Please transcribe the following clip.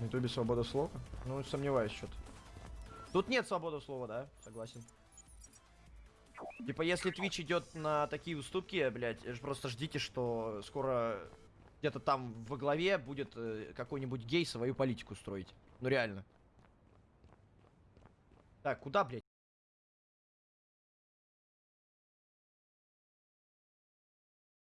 Ютубе свобода слова? Ну, сомневаюсь что-то. Тут нет свободы слова, да? Согласен. Типа, если Twitch идет на такие уступки, блядь, э, ж- просто ждите, что скоро где-то там во главе будет э, какой-нибудь гей свою политику строить. Ну реально. Так, куда, блядь?